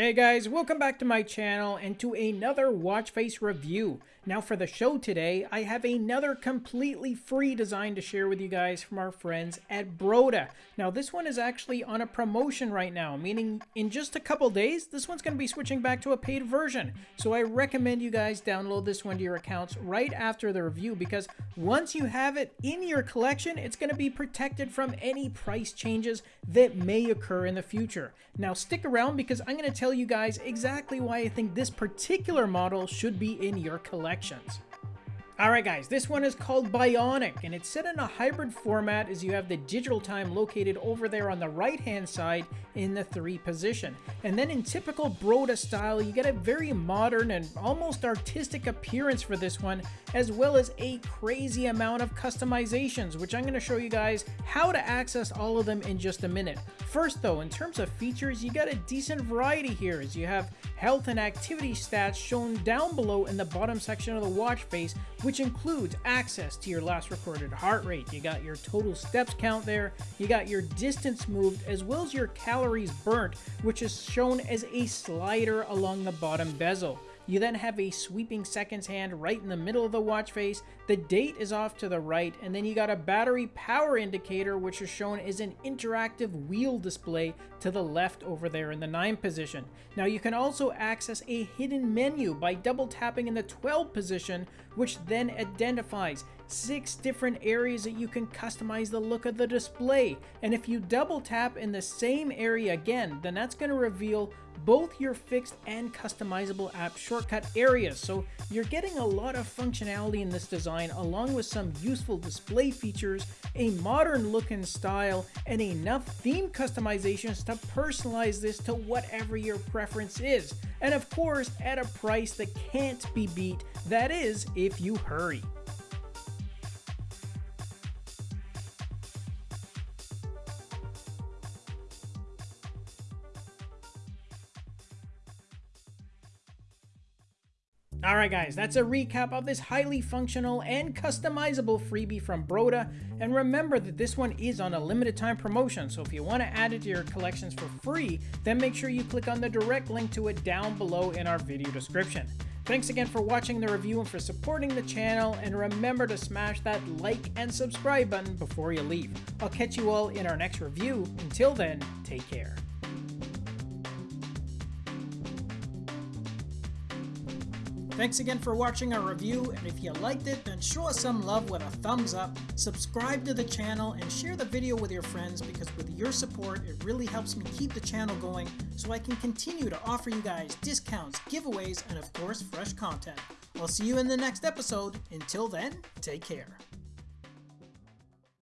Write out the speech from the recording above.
Hey guys, welcome back to my channel and to another watch face review. Now for the show today, I have another completely free design to share with you guys from our friends at Broda. Now this one is actually on a promotion right now, meaning in just a couple days, this one's going to be switching back to a paid version. So I recommend you guys download this one to your accounts right after the review because once you have it in your collection, it's going to be protected from any price changes that may occur in the future. Now stick around because I'm going to tell you guys exactly why I think this particular model should be in your collections. Alright guys, this one is called Bionic, and it's set in a hybrid format as you have the digital time located over there on the right hand side in the 3 position. And then in typical Broda style, you get a very modern and almost artistic appearance for this one, as well as a crazy amount of customizations, which I'm going to show you guys how to access all of them in just a minute. First though, in terms of features, you got a decent variety here as you have health and activity stats shown down below in the bottom section of the watch face, which includes access to your last recorded heart rate. You got your total steps count there, you got your distance moved, as well as your calories burnt, which is shown as a slider along the bottom bezel. You then have a sweeping seconds hand right in the middle of the watch face. The date is off to the right, and then you got a battery power indicator, which is shown as an interactive wheel display to the left over there in the 9 position. Now you can also access a hidden menu by double tapping in the 12 position, which then identifies six different areas that you can customize the look of the display. And if you double tap in the same area again, then that's going to reveal both your fixed and customizable app shortcut areas. So you're getting a lot of functionality in this design along with some useful display features, a modern look and style, and enough theme customizations to personalize this to whatever your preference is. And of course, at a price that can't be beat, that is, if you hurry. Alright guys, that's a recap of this highly functional and customizable freebie from Broda, and remember that this one is on a limited time promotion, so if you want to add it to your collections for free, then make sure you click on the direct link to it down below in our video description. Thanks again for watching the review and for supporting the channel, and remember to smash that like and subscribe button before you leave. I'll catch you all in our next review. Until then, take care. Thanks again for watching our review, and if you liked it, then show us some love with a thumbs up, subscribe to the channel, and share the video with your friends because with your support, it really helps me keep the channel going so I can continue to offer you guys discounts, giveaways, and of course, fresh content. I'll see you in the next episode. Until then, take care.